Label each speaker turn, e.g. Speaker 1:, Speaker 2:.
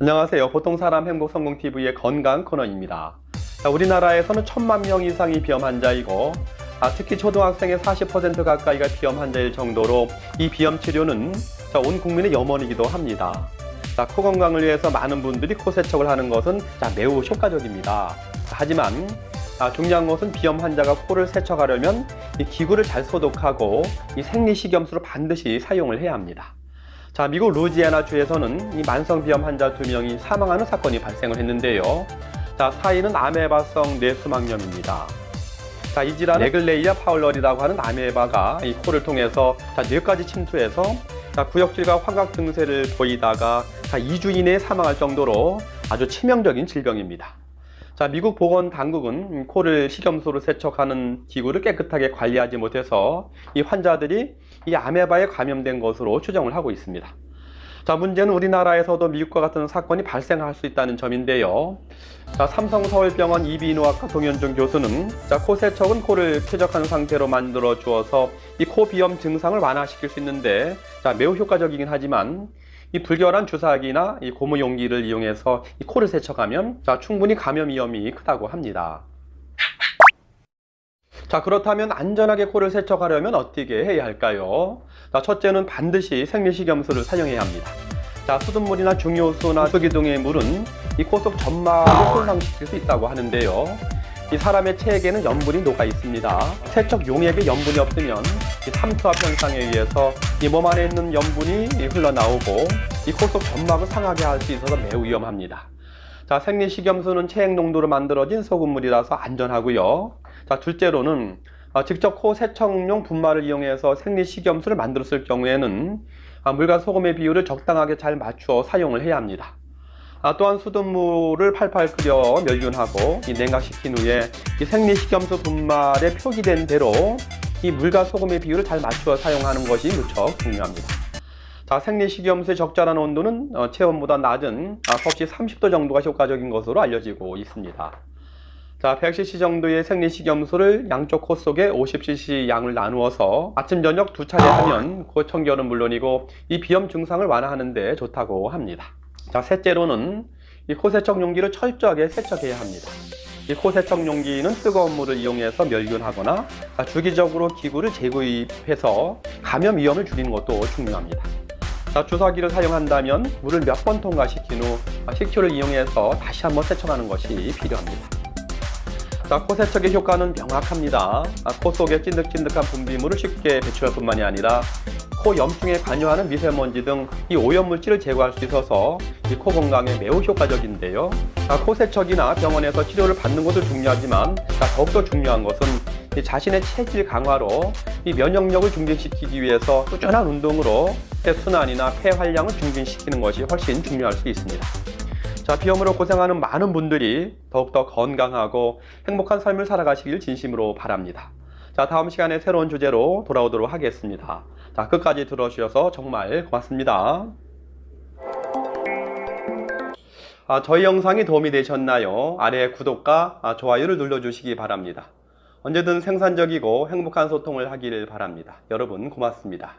Speaker 1: 안녕하세요. 보통사람 행복성공TV의 건강 코너입니다. 자, 우리나라에서는 천만 명 이상이 비염 환자이고 아, 특히 초등학생의 40% 가까이가 비염 환자일 정도로 이 비염 치료는 자, 온 국민의 염원이기도 합니다. 자, 코 건강을 위해서 많은 분들이 코 세척을 하는 것은 자, 매우 효과적입니다. 하지만 아, 중요한 것은 비염 환자가 코를 세척하려면 이 기구를 잘 소독하고 이 생리식염수를 반드시 사용을 해야 합니다. 자, 미국 루지애나 주에서는 이 만성 비염 환자 두 명이 사망하는 사건이 발생을 했는데요. 자, 사인은 아메바성 뇌수막염입니다. 자, 이 질환은 레글레이아 파울러리라고 하는 아메바가 이 코를 통해서 자, 뇌까지 침투해서 자, 구역질과 환각 증세를 보이다가 자, 2주 이내에 사망할 정도로 아주 치명적인 질병입니다. 자, 미국 보건 당국은 코를 식염수로 세척하는 기구를 깨끗하게 관리하지 못해서 이 환자들이 이 아메바에 감염된 것으로 추정을 하고 있습니다. 자, 문제는 우리나라에서도 미국과 같은 사건이 발생할 수 있다는 점인데요. 자, 삼성서울병원 이비인후학과 동현중 교수는 자, 코 세척은 코를 쾌적한 상태로 만들어 주어서 이 코 비염 증상을 완화시킬 수 있는데 자, 매우 효과적이긴 하지만 이 불결한 주사기나 이 고무 용기를 이용해서 이 코를 세척하면 자, 충분히 감염 위험이 크다고 합니다. 자 그렇다면 안전하게 코를 세척하려면 어떻게 해야 할까요? 자 첫째는 반드시 생리식염수를 사용해야 합니다. 자 수돗물이나 중요수나 수기둥의 물은 이 코 속 점막을 손상시킬 수 있다고 하는데요. 이 사람의 체액에는 염분이 녹아 있습니다. 세척 용액에 염분이 없으면 이 삼투압 현상에 의해서 이 몸 안에 있는 염분이 흘러나오고 이 코 속 점막을 상하게 할 수 있어서 매우 위험합니다. 자, 생리식염수는 체액 농도로 만들어진 소금물이라서 안전하고요. 자, 둘째로는 아, 직접 코 세척용 분말을 이용해서 생리식염수를 만들었을 경우에는 아, 물과 소금의 비율을 적당하게 잘 맞추어 사용을 해야 합니다. 아, 또한 수돗물을 팔팔 끓여 멸균하고 이 냉각시킨 후에 이 생리식염수 분말에 표기된 대로 이 물과 소금의 비율을 잘 맞추어 사용하는 것이 무척 중요합니다. 자, 생리식염수의 적절한 온도는 어, 체온보다 낮은 아, 섭씨 30도 정도가 효과적인 것으로 알려지고 있습니다. 자, 100cc 정도의 생리식염수를 양쪽 코 속에 50cc 양을 나누어서 아침 저녁 두 차례 하면 코 청결은 물론이고 이 비염 증상을 완화하는 데 좋다고 합니다. 자, 셋째로는 이 코세척 용기를 철저하게 세척해야 합니다. 이 코세척 용기는 뜨거운 물을 이용해서 멸균하거나 주기적으로 기구를 재구입해서 감염 위험을 줄이는 것도 중요합니다. 자, 주사기를 사용한다면 물을 몇 번 통과시킨 후 식초를 이용해서 다시 한번 세척하는 것이 필요합니다. 자, 코 세척의 효과는 명확합니다. 코 속에 찐득찐득한 분비물을 쉽게 배출할 뿐만이 아니라 코 염증에 관여하는 미세먼지 등 이 오염물질을 제거할 수 있어서 이 코 건강에 매우 효과적인데요. 아, 코 세척이나 병원에서 치료를 받는 것도 중요하지만 아, 더욱더 중요한 것은 이 자신의 체질 강화로 이 면역력을 증진시키기 위해서 꾸준한 운동으로 폐순환이나 폐활량을 증진시키는 것이 훨씬 중요할 수 있습니다. 자, 비염으로 고생하는 많은 분들이 더욱더 건강하고 행복한 삶을 살아가시길 진심으로 바랍니다. 자, 다음 시간에 새로운 주제로 돌아오도록 하겠습니다. 자, 끝까지 들어주셔서 정말 고맙습니다. 아, 저희 영상이 도움이 되셨나요? 아래 구독과 아, 좋아요를 눌러주시기 바랍니다. 언제든 생산적이고 행복한 소통을 하기를 바랍니다. 여러분 고맙습니다.